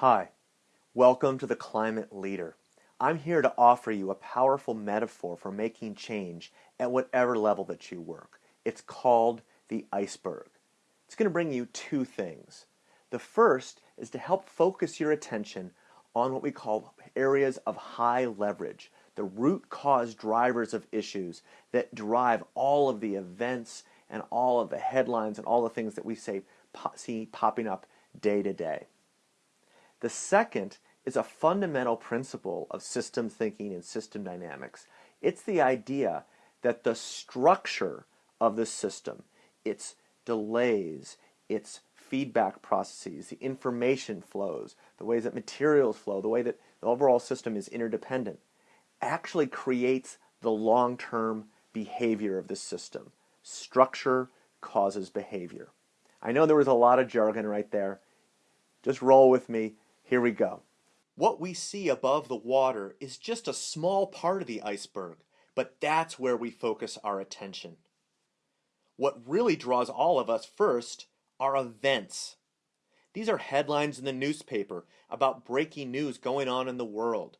Hi, welcome to the Climate Leader. I'm here to offer you a powerful metaphor for making change at whatever level that you work. It's called the iceberg. It's going to bring you two things. The first is to help focus your attention on what we call areas of high leverage, the root cause drivers of issues that drive all of the events and all of the headlines and all the things that we say, see popping up day to day. The second is a fundamental principle of system thinking and system dynamics. It's the idea that the structure of the system, its delays, its feedback processes, the information flows, the ways that materials flow, the way that the overall system is interdependent, actually creates the long-term behavior of the system. Structure causes behavior. I know there was a lot of jargon right there. Just roll with me. Here we go. What we see above the water is just a small part of the iceberg, but that's where we focus our attention. What really draws all of us first are events. These are headlines in the newspaper about breaking news going on in the world,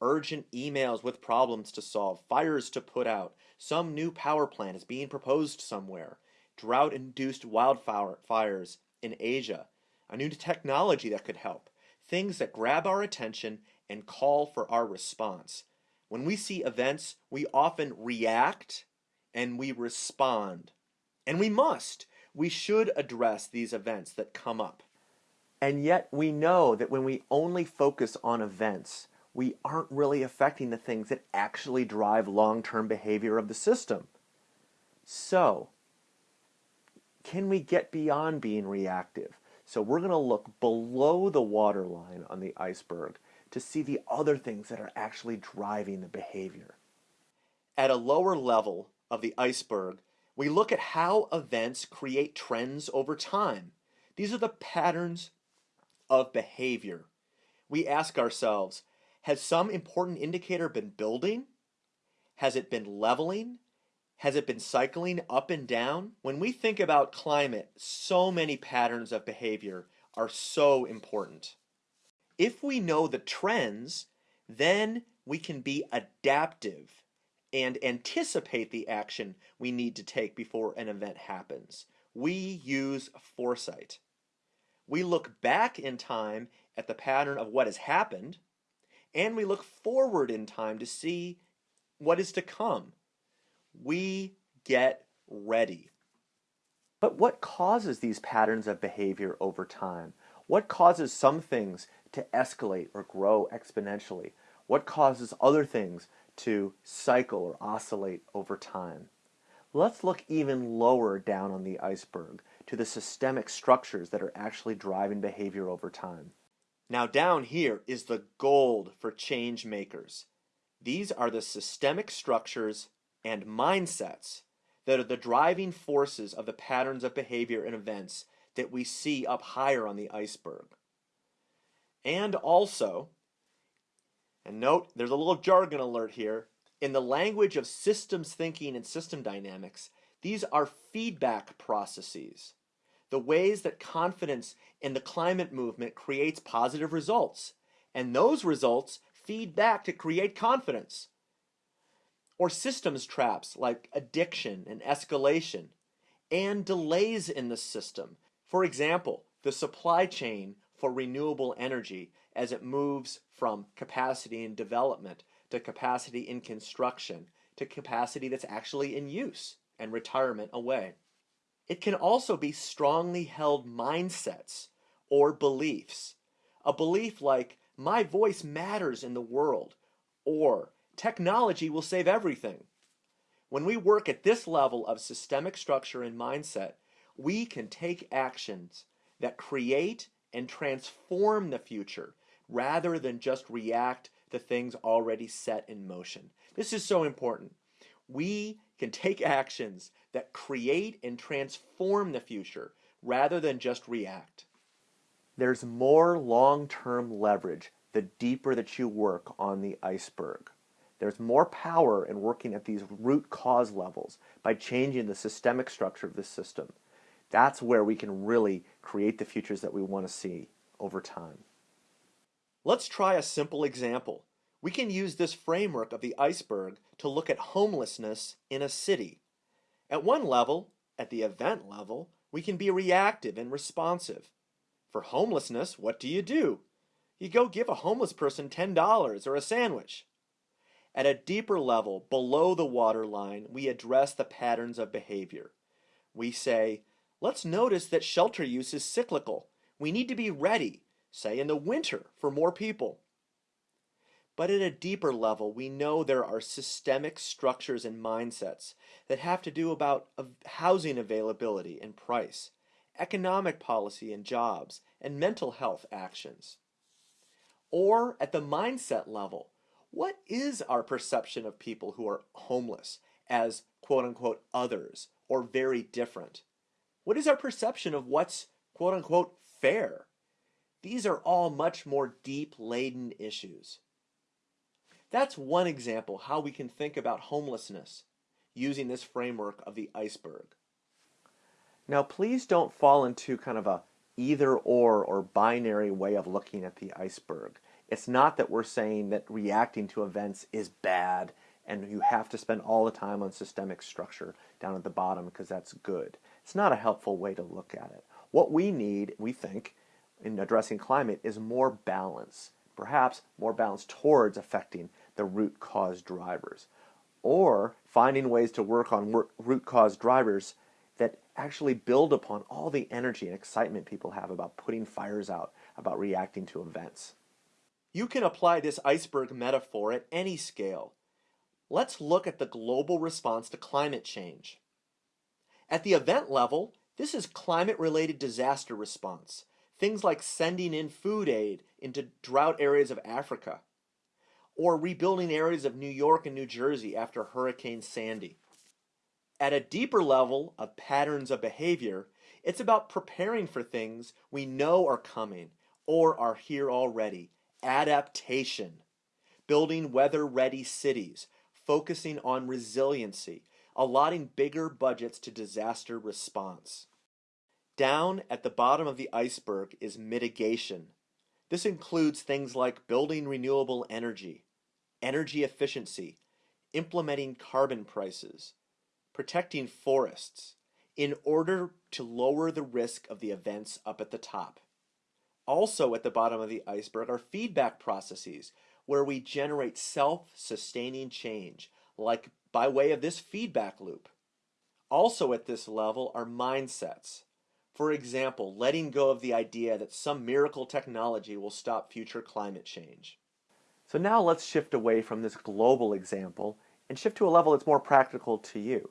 urgent emails with problems to solve, fires to put out, some new power plant is being proposed somewhere, drought induced wildfires in Asia, a new technology that could help, things that grab our attention and call for our response. When we see events, we often react and we respond. And we must. We should address these events that come up. And yet we know that when we only focus on events, we aren't really affecting the things that actually drive long-term behavior of the system. So, can we get beyond being reactive? So we're going to look below the waterline on the iceberg to see the other things that are actually driving the behavior. At a lower level of the iceberg, we look at how events create trends over time. These are the patterns of behavior. We ask ourselves, has some important indicator been building? Has it been leveling? Has it been cycling up and down? When we think about climate, so many patterns of behavior are so important. If we know the trends, then we can be adaptive and anticipate the action we need to take before an event happens. We use foresight. We look back in time at the pattern of what has happened, and we look forward in time to see what is to come we get ready. But what causes these patterns of behavior over time? What causes some things to escalate or grow exponentially? What causes other things to cycle or oscillate over time? Let's look even lower down on the iceberg to the systemic structures that are actually driving behavior over time. Now down here is the gold for change makers. These are the systemic structures and mindsets that are the driving forces of the patterns of behavior and events that we see up higher on the iceberg. And also, and note there's a little jargon alert here, in the language of systems thinking and system dynamics, these are feedback processes. The ways that confidence in the climate movement creates positive results. And those results feed back to create confidence or systems traps like addiction and escalation, and delays in the system. For example, the supply chain for renewable energy as it moves from capacity in development to capacity in construction to capacity that's actually in use and retirement away. It can also be strongly held mindsets or beliefs. A belief like, my voice matters in the world, or technology will save everything. When we work at this level of systemic structure and mindset, we can take actions that create and transform the future rather than just react to things already set in motion. This is so important. We can take actions that create and transform the future rather than just react. There's more long-term leverage the deeper that you work on the iceberg. There's more power in working at these root cause levels by changing the systemic structure of the system. That's where we can really create the futures that we want to see over time. Let's try a simple example. We can use this framework of the iceberg to look at homelessness in a city. At one level, at the event level, we can be reactive and responsive. For homelessness, what do you do? You go give a homeless person $10 or a sandwich. At a deeper level, below the waterline, we address the patterns of behavior. We say, let's notice that shelter use is cyclical. We need to be ready, say in the winter, for more people. But at a deeper level, we know there are systemic structures and mindsets that have to do about housing availability and price, economic policy and jobs, and mental health actions. Or at the mindset level, what is our perception of people who are homeless as quote unquote others or very different? What is our perception of what's quote unquote fair? These are all much more deep laden issues. That's one example how we can think about homelessness using this framework of the iceberg. Now please don't fall into kind of a either or or binary way of looking at the iceberg. It's not that we're saying that reacting to events is bad and you have to spend all the time on systemic structure down at the bottom because that's good. It's not a helpful way to look at it. What we need, we think, in addressing climate is more balance, perhaps more balance towards affecting the root cause drivers, or finding ways to work on root cause drivers that actually build upon all the energy and excitement people have about putting fires out, about reacting to events. You can apply this iceberg metaphor at any scale. Let's look at the global response to climate change. At the event level, this is climate-related disaster response, things like sending in food aid into drought areas of Africa, or rebuilding areas of New York and New Jersey after Hurricane Sandy. At a deeper level of patterns of behavior, it's about preparing for things we know are coming or are here already adaptation, building weather ready cities, focusing on resiliency, allotting bigger budgets to disaster response. Down at the bottom of the iceberg is mitigation. This includes things like building renewable energy, energy efficiency, implementing carbon prices, protecting forests, in order to lower the risk of the events up at the top. Also at the bottom of the iceberg are feedback processes where we generate self-sustaining change, like by way of this feedback loop. Also at this level are mindsets. For example, letting go of the idea that some miracle technology will stop future climate change. So now let's shift away from this global example and shift to a level that's more practical to you.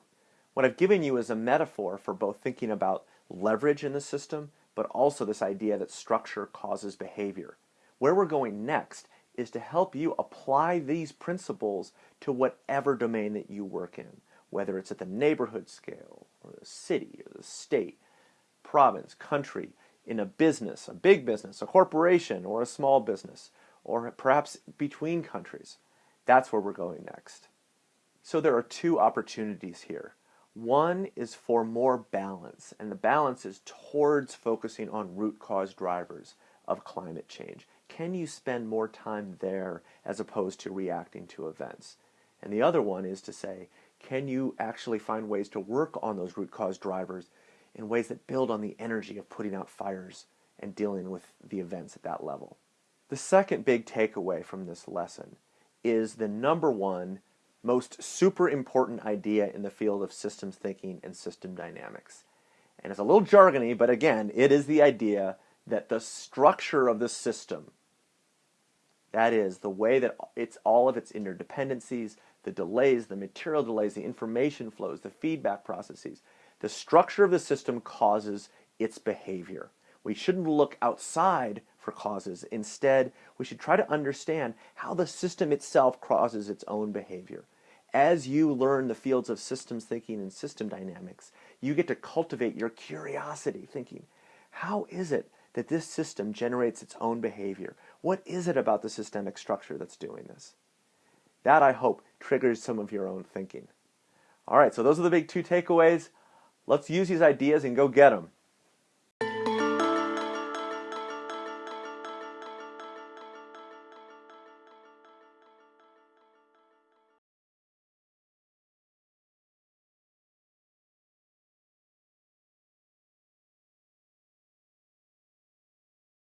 What I've given you is a metaphor for both thinking about leverage in the system but also this idea that structure causes behavior. Where we're going next is to help you apply these principles to whatever domain that you work in, whether it's at the neighborhood scale, or the city, or the state, province, country, in a business, a big business, a corporation, or a small business, or perhaps between countries. That's where we're going next. So there are two opportunities here. One is for more balance, and the balance is towards focusing on root cause drivers of climate change. Can you spend more time there as opposed to reacting to events? And the other one is to say, can you actually find ways to work on those root cause drivers in ways that build on the energy of putting out fires and dealing with the events at that level? The second big takeaway from this lesson is the number one most super important idea in the field of systems thinking and system dynamics. And it's a little jargony, but again, it is the idea that the structure of the system, that is, the way that it's all of its interdependencies, the delays, the material delays, the information flows, the feedback processes, the structure of the system causes its behavior. We shouldn't look outside for causes. Instead, we should try to understand how the system itself causes its own behavior. As you learn the fields of systems thinking and system dynamics, you get to cultivate your curiosity, thinking, how is it that this system generates its own behavior? What is it about the systemic structure that's doing this? That, I hope, triggers some of your own thinking. All right, so those are the big two takeaways. Let's use these ideas and go get them.